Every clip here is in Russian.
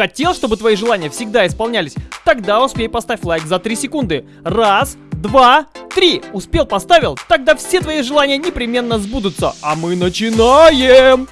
Хотел, чтобы твои желания всегда исполнялись? Тогда успей поставь лайк за 3 секунды. Раз, два, три. Успел, поставил? Тогда все твои желания непременно сбудутся. А мы начинаем!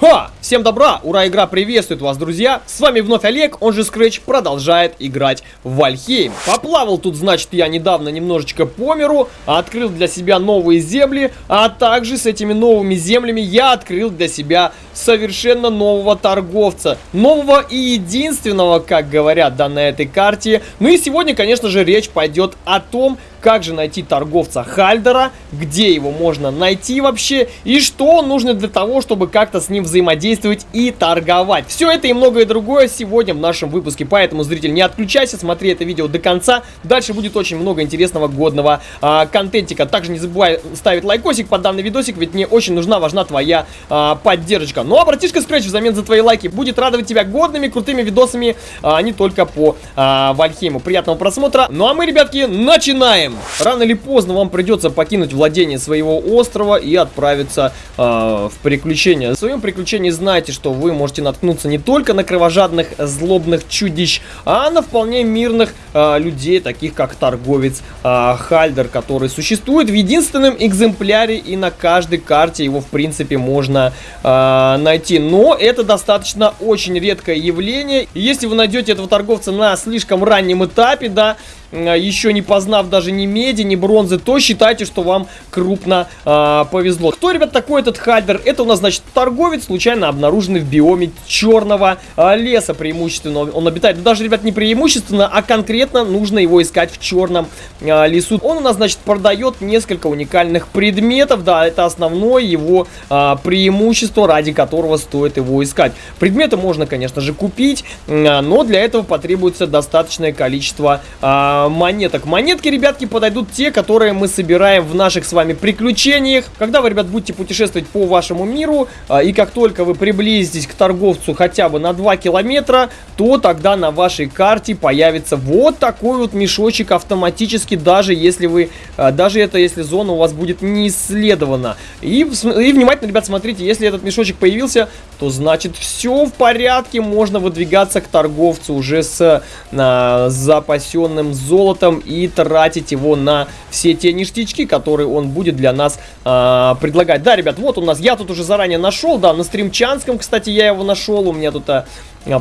Ха! Всем добра! Ура, игра приветствует вас, друзья! С вами вновь Олег, он же Scratch, продолжает играть в Вальхейм. Поплавал тут, значит, я недавно немножечко по миру, открыл для себя новые земли, а также с этими новыми землями я открыл для себя совершенно нового торговца. Нового и единственного, как говорят, да, на этой карте. Ну и сегодня, конечно же, речь пойдет о том, как же найти торговца Хальдера, где его можно найти вообще, и что нужно для того, чтобы как-то с ним взаимодействовать и торговать. Все это и многое другое сегодня в нашем выпуске, поэтому, зритель, не отключайся, смотри это видео до конца, дальше будет очень много интересного, годного а, контентика. Также не забывай ставить лайкосик под данный видосик, ведь мне очень нужна, важна твоя а, поддержка. Ну а братишка Scratch взамен за твои лайки будет радовать тебя годными, крутыми видосами, а не только по а, Вальхейму. Приятного просмотра. Ну а мы, ребятки, начинаем! Рано или поздно вам придется покинуть владение своего острова и отправиться э, в приключения. В своем приключении знайте, что вы можете наткнуться не только на кровожадных, злобных чудищ, а на вполне мирных э, людей, таких как торговец э, Хальдер, который существует в единственном экземпляре и на каждой карте его в принципе можно э, найти. Но это достаточно очень редкое явление. Если вы найдете этого торговца на слишком раннем этапе, да, еще не познав даже ни меди, ни бронзы, то считайте, что вам крупно э, повезло. Кто, ребят, такой этот Хальдер? Это у нас, значит, торговец, случайно обнаруженный в биоме черного э, леса преимущественно. Он обитает, ну, даже, ребят, не преимущественно, а конкретно нужно его искать в черном э, лесу. Он у нас, значит, продает несколько уникальных предметов, да, это основное его э, преимущество, ради которого стоит его искать. Предметы можно, конечно же, купить, э, но для этого потребуется достаточное количество э, монеток. Монетки, ребятки, подойдут те, которые мы собираем в наших с вами приключениях. Когда вы, ребят, будете путешествовать по вашему миру, а, и как только вы приблизитесь к торговцу хотя бы на 2 километра, то тогда на вашей карте появится вот такой вот мешочек автоматически, даже если вы, а, даже это если зона у вас будет не исследована. И, и внимательно, ребят, смотрите, если этот мешочек появился, то значит все в порядке, можно выдвигаться к торговцу уже с а, запасенным золотом и тратить его на все те ништячки, которые он будет для нас а, предлагать. Да, ребят, вот у нас, я тут уже заранее нашел, да, на стримчанском, кстати, я его нашел, у меня тут... А,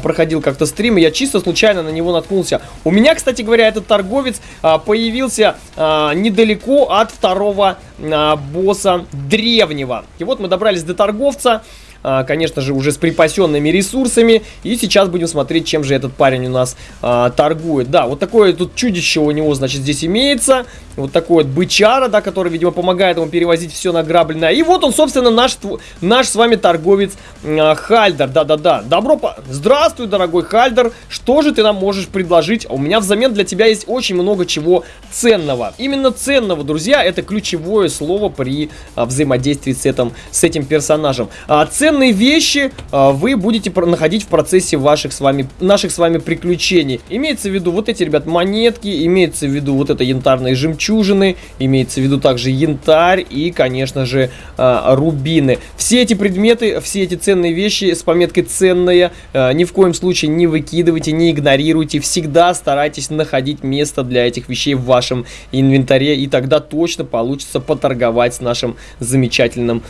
проходил как-то стрим, и я чисто случайно на него наткнулся. У меня, кстати говоря, этот торговец а, появился а, недалеко от второго а, босса древнего. И вот мы добрались до торговца. А, конечно же, уже с припасенными ресурсами. И сейчас будем смотреть, чем же этот парень у нас а, торгует. Да, вот такое тут чудище у него, значит, здесь имеется. Вот такой вот бычара, да, который, видимо, помогает ему перевозить все награбленное. И вот он, собственно, наш, наш с вами торговец э, Хальдер. Да-да-да. Добро по... Здравствуй, дорогой Хальдер. Что же ты нам можешь предложить? У меня взамен для тебя есть очень много чего ценного. Именно ценного, друзья, это ключевое слово при а, взаимодействии с этим, с этим персонажем. А, ценные вещи а, вы будете находить в процессе ваших с вами, наших с вами приключений. Имеется в виду вот эти, ребят, монетки, имеется в виду вот это янтарные жемчуг жемчужины, имеется в виду также янтарь и, конечно же, а, рубины. Все эти предметы, все эти ценные вещи с пометкой «ценные» а, ни в коем случае не выкидывайте, не игнорируйте. Всегда старайтесь находить место для этих вещей в вашем инвентаре, и тогда точно получится поторговать с нашим замечательным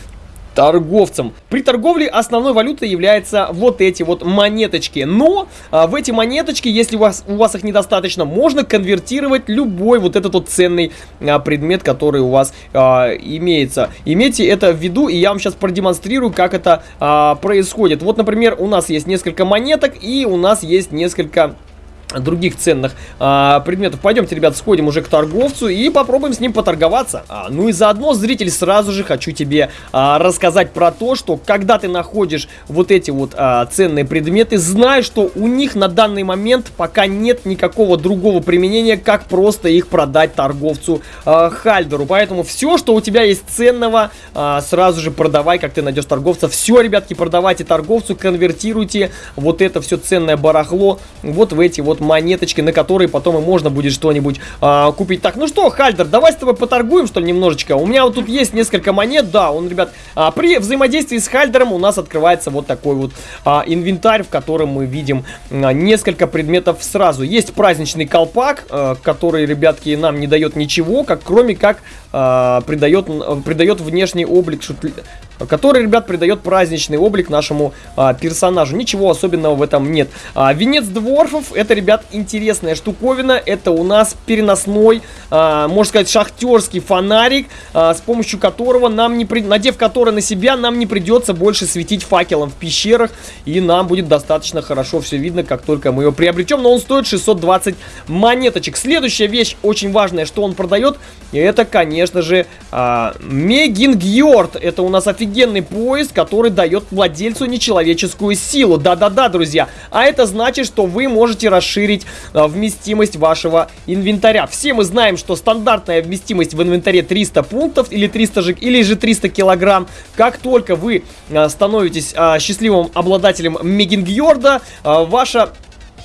торговцам. При торговле основной валютой являются вот эти вот монеточки. Но а, в эти монеточки, если у вас, у вас их недостаточно, можно конвертировать любой вот этот вот ценный а, предмет, который у вас а, имеется. Имейте это в виду, и я вам сейчас продемонстрирую, как это а, происходит. Вот, например, у нас есть несколько монеток, и у нас есть несколько других ценных а, предметов. Пойдемте, ребят, сходим уже к торговцу и попробуем с ним поторговаться. А, ну и заодно, зритель, сразу же хочу тебе а, рассказать про то, что когда ты находишь вот эти вот а, ценные предметы, знай, что у них на данный момент пока нет никакого другого применения, как просто их продать торговцу а, Хальдеру. Поэтому все, что у тебя есть ценного, а, сразу же продавай, как ты найдешь торговца. Все, ребятки, продавайте торговцу, конвертируйте вот это все ценное барахло вот в эти вот вот монеточки, на которые потом и можно будет что-нибудь а, купить. Так, ну что, Хальдер, давай с тобой поторгуем, что ли, немножечко. У меня вот тут есть несколько монет, да, он, ребят, а, при взаимодействии с Хальдером у нас открывается вот такой вот а, инвентарь, в котором мы видим а, несколько предметов сразу. Есть праздничный колпак, а, который, ребятки, нам не дает ничего, как кроме как а, придает, придает внешний облик шутли который, ребят, придает праздничный облик нашему а, персонажу. Ничего особенного в этом нет. А, венец дворфов, это, ребят, интересная штуковина. Это у нас переносной, а, можно сказать, шахтерский фонарик, а, с помощью которого нам не при... надев который на себя, нам не придется больше светить факелом в пещерах. И нам будет достаточно хорошо все видно, как только мы его приобретем. Но он стоит 620 монеточек. Следующая вещь, очень важная, что он продает, это, конечно же, а, Мегингьорд. Это у нас офигенно офигенный поезд, который дает владельцу нечеловеческую силу. Да-да-да, друзья. А это значит, что вы можете расширить а, вместимость вашего инвентаря. Все мы знаем, что стандартная вместимость в инвентаре 300 пунктов или 300 же, или же 300 килограмм. Как только вы а, становитесь а, счастливым обладателем Мегингьорда, а, ваша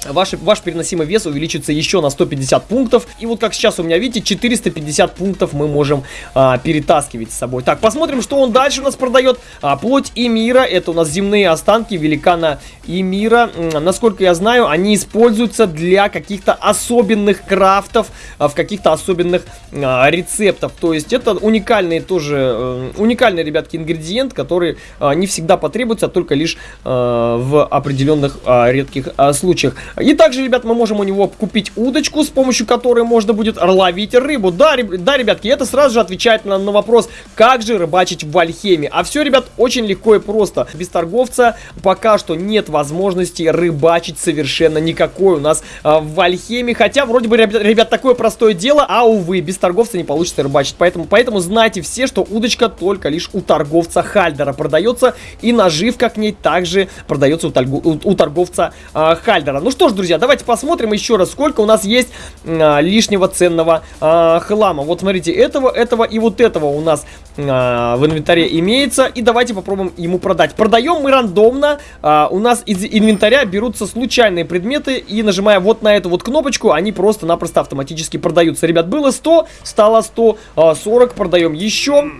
Ваш, ваш переносимый вес увеличится еще на 150 пунктов. И вот как сейчас у меня, видите, 450 пунктов мы можем а, перетаскивать с собой. Так, посмотрим, что он дальше у нас продает. А, плоть и мира. Это у нас земные останки великана и мира. Насколько я знаю, они используются для каких-то особенных крафтов, а, в каких-то особенных а, рецептов. То есть это уникальный тоже, а, уникальный, ребятки, ингредиент, который а, не всегда потребуется, а только лишь а, в определенных а, редких а, случаях. И также, ребят, мы можем у него купить удочку, с помощью которой можно будет ловить рыбу. Да, реб... да ребятки, это сразу же отвечает на, на вопрос, как же рыбачить в Вальхеме. А все, ребят, очень легко и просто. Без торговца пока что нет возможности рыбачить совершенно никакой у нас а, в Вальхеме. Хотя, вроде бы, ребят, ребят, такое простое дело, а, увы, без торговца не получится рыбачить. Поэтому, поэтому знайте все, что удочка только лишь у торговца Хальдера продается. И наживка к ней также продается у, у, у торговца а, Хальдера. Ну что, что ж, друзья, давайте посмотрим еще раз, сколько у нас есть а, лишнего ценного а, хлама. Вот смотрите, этого, этого и вот этого у нас а, в инвентаре имеется. И давайте попробуем ему продать. Продаем мы рандомно. А, у нас из инвентаря берутся случайные предметы. И нажимая вот на эту вот кнопочку, они просто-напросто автоматически продаются. Ребят, было 100, стало 140, продаем еще.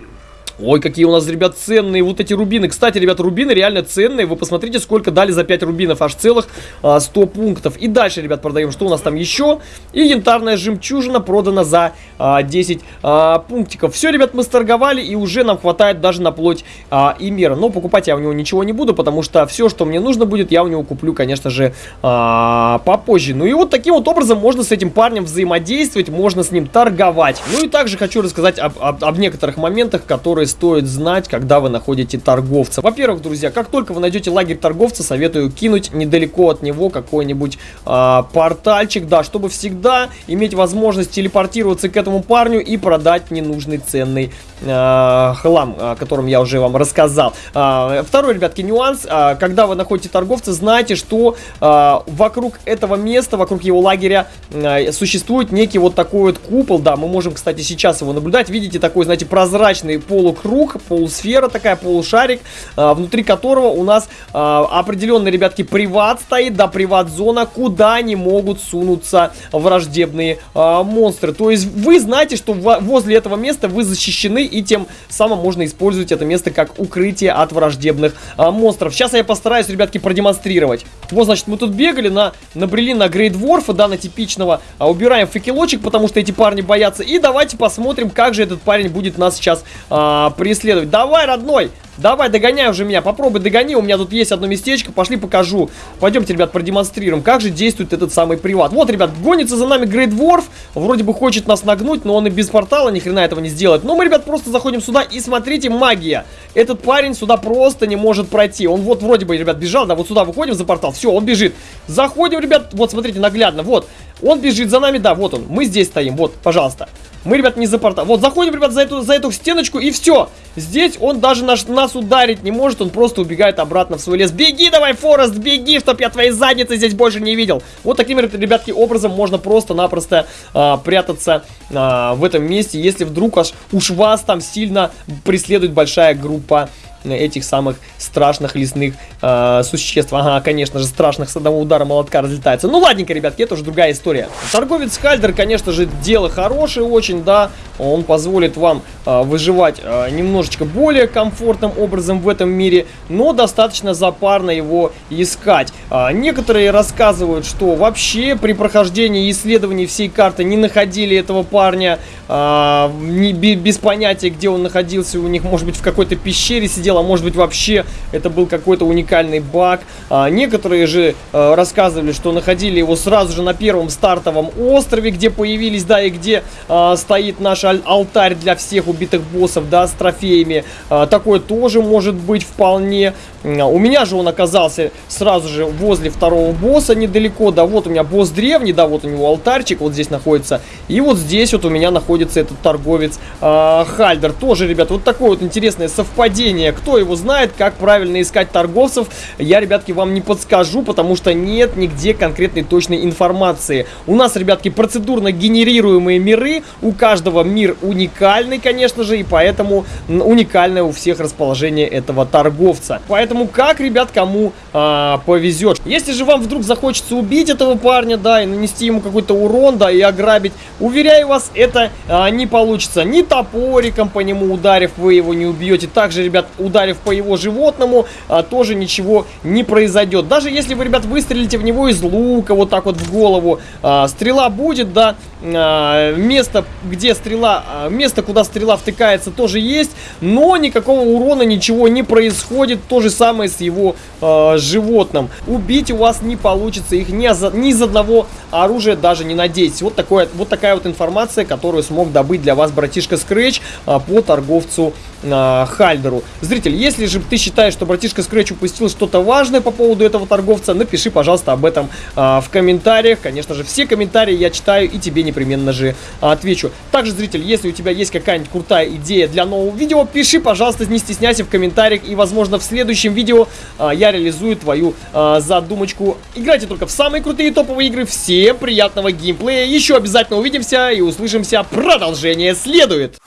Ой, какие у нас, ребят, ценные вот эти рубины. Кстати, ребят, рубины реально ценные. Вы посмотрите, сколько дали за 5 рубинов. Аж целых а, 100 пунктов. И дальше, ребят, продаем. Что у нас там еще? И янтарная жемчужина продана за а, 10 а, пунктиков. Все, ребят, мы сторговали. И уже нам хватает даже на плоть а, и мера. Но покупать я у него ничего не буду, потому что все, что мне нужно будет, я у него куплю, конечно же, а, попозже. Ну и вот таким вот образом можно с этим парнем взаимодействовать. Можно с ним торговать. Ну и также хочу рассказать об, об, об некоторых моментах, которые стоит знать, когда вы находите торговца. Во-первых, друзья, как только вы найдете лагерь торговца, советую кинуть недалеко от него какой-нибудь э, портальчик, да, чтобы всегда иметь возможность телепортироваться к этому парню и продать ненужный ценный э, хлам, о котором я уже вам рассказал. Э, второй, ребятки, нюанс. Э, когда вы находите торговца, знайте, что э, вокруг этого места, вокруг его лагеря э, существует некий вот такой вот купол, да, мы можем, кстати, сейчас его наблюдать. Видите, такой, знаете, прозрачный полукруг, полусфера такая, полушарик, э, внутри которого у нас э, определенный, ребятки, приват стоит, да, приват-зона, куда не могут сунуться враждебные э, монстры. То есть вы знаете, что возле этого места вы защищены и тем самым можно использовать это место как укрытие от враждебных а, монстров. Сейчас я постараюсь, ребятки, продемонстрировать. Вот, значит, мы тут бегали, на, набрели на Грейдворфа, да, на типичного. А, убираем факелочек, потому что эти парни боятся. И давайте посмотрим, как же этот парень будет нас сейчас а, преследовать. Давай, родной! Давай, догоняй уже меня, попробуй догони, у меня тут есть одно местечко, пошли покажу. Пойдемте, ребят, продемонстрируем, как же действует этот самый приват. Вот, ребят, гонится за нами Грейт Ворф, вроде бы хочет нас нагнуть, но он и без портала ни хрена этого не сделает. Но мы, ребят, просто заходим сюда и смотрите, магия. Этот парень сюда просто не может пройти. Он вот вроде бы, ребят, бежал, да, вот сюда выходим за портал, все, он бежит. Заходим, ребят, вот, смотрите, наглядно, вот. Он бежит за нами, да, вот он, мы здесь стоим, вот, пожалуйста. Мы, ребят, не за портал. Вот, заходим, ребят, за эту, за эту стеночку, и все. Здесь он даже наш, нас ударить не может, он просто убегает обратно в свой лес. Беги давай, Форест, беги, чтоб я твоей задницы здесь больше не видел. Вот таким, ребятки, образом можно просто-напросто а, прятаться а, в этом месте, если вдруг аж уж вас там сильно преследует большая группа этих самых страшных лесных э, существ. Ага, конечно же, страшных с одного удара молотка разлетается. Ну, ладненько, ребятки, это уже другая история. Торговец Хальдер, конечно же, дело хорошее очень, да. Он позволит вам э, выживать э, немножечко более комфортным образом в этом мире, но достаточно запарно его искать. Э, некоторые рассказывают, что вообще при прохождении исследований всей карты не находили этого парня, э, не, без понятия, где он находился, у них, может быть, в какой-то пещере сидел, а может быть, вообще это был какой-то уникальный баг. А, некоторые же а, рассказывали, что находили его сразу же на первом стартовом острове, где появились, да, и где а, стоит наш аль алтарь для всех убитых боссов, да, с трофеями. А, такое тоже может быть вполне. А, у меня же он оказался сразу же возле второго босса недалеко, да, вот у меня босс древний, да, вот у него алтарчик вот здесь находится. И вот здесь вот у меня находится этот торговец а, Хальдер. Тоже, ребят, вот такое вот интересное совпадение. Кто его знает, как правильно искать торговцев, я, ребятки, вам не подскажу, потому что нет нигде конкретной точной информации. У нас, ребятки, процедурно генерируемые миры, у каждого мир уникальный, конечно же, и поэтому уникальное у всех расположение этого торговца. Поэтому как, ребят, кому а, повезет. Если же вам вдруг захочется убить этого парня, да, и нанести ему какой-то урон, да, и ограбить, уверяю вас, это а, не получится. Ни топориком по нему ударив, вы его не убьете. Также, ребят, ударив по его животному, а, тоже ничего не произойдет. Даже если вы, ребят, выстрелите в него из лука, вот так вот в голову, а, стрела будет, да, а, место, где стрела, а, место, куда стрела втыкается, тоже есть, но никакого урона, ничего не происходит. То же самое с его а, животным. Убить у вас не получится их ни, за, ни из одного оружия, даже не надейтесь. Вот, такое, вот такая вот информация, которую смог добыть для вас братишка Scratch а, по торговцу а, Хальдеру. Зритель, если же ты считаешь, что братишка Scratch упустил что-то важное по поводу этого торговца, напиши, пожалуйста, об этом а, в комментариях. Конечно же, все комментарии я читаю и тебе непременно же отвечу. Также, зритель, если у тебя есть какая-нибудь крутая идея для нового видео, пиши, пожалуйста, не стесняйся в комментариях. И, возможно, в следующем видео а, я реализую твою а, задумочку. Играйте только в самые крутые топовые игры. Всем приятного геймплея. Еще обязательно увидимся и услышимся. Продолжение следует.